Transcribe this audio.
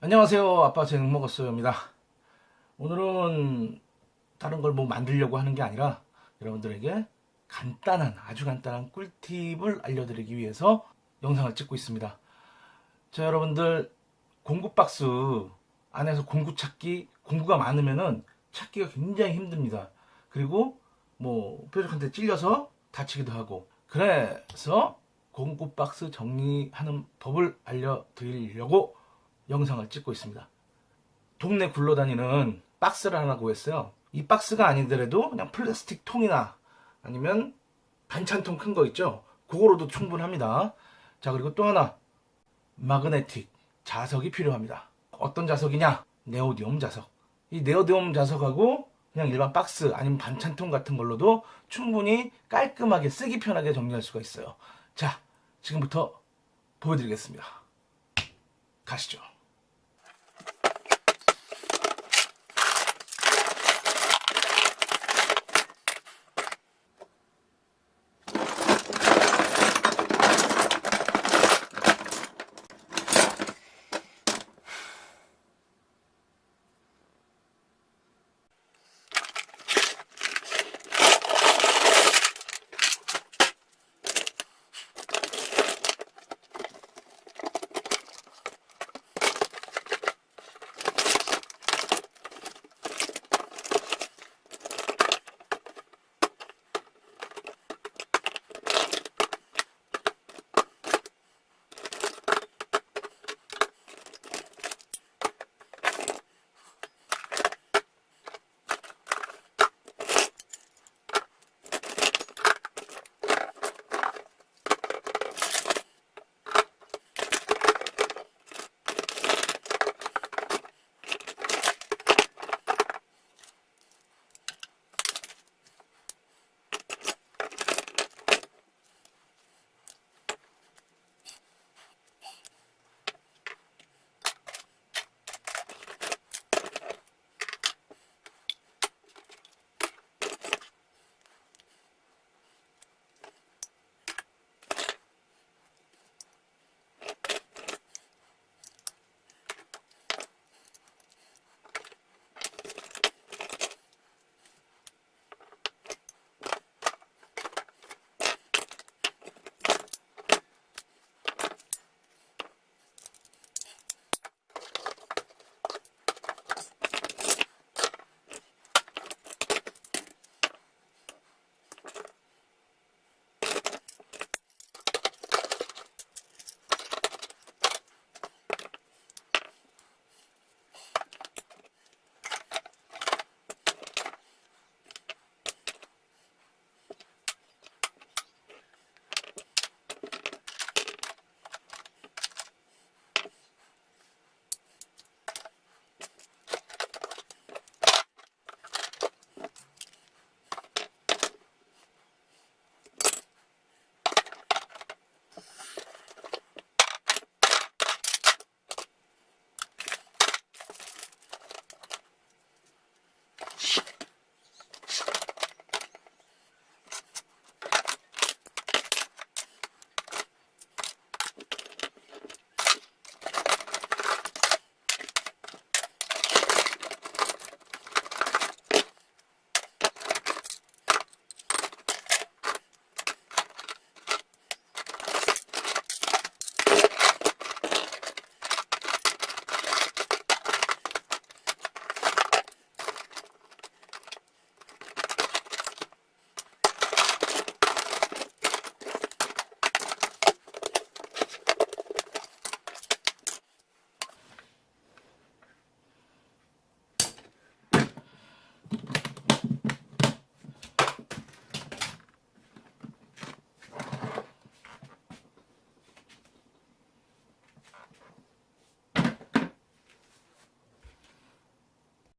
안녕하세요. 아빠 쟤는 먹었어요입니다. 오늘은 다른 걸 뭐 만들려고 하는 게 아니라 여러분들에게 간단한 아주 간단한 꿀팁을 알려드리기 위해서 영상을 찍고 있습니다. 자 여러분들 공구 박스 안에서 공구 찾기 공구가 많으면은 찾기가 굉장히 힘듭니다. 그리고 뭐 뾰족한데 찔려서 다치기도 하고. 그래서 공구 박스 정리하는 법을 알려드리려고 영상을 찍고 있습니다. 동네 굴러다니는 박스를 하나 구했어요. 이 박스가 아니더라도 그냥 플라스틱 통이나 아니면 반찬통 큰 거 있죠? 그거로도 충분합니다. 자, 그리고 또 하나. 마그네틱 자석이 필요합니다. 어떤 자석이냐? 네오디움 자석. 이 네오디움 자석하고 그냥 일반 박스 아니면 반찬통 같은 걸로도 충분히 깔끔하게 쓰기 편하게 정리할 수가 있어요. 자, 지금부터 보여드리겠습니다. 가시죠.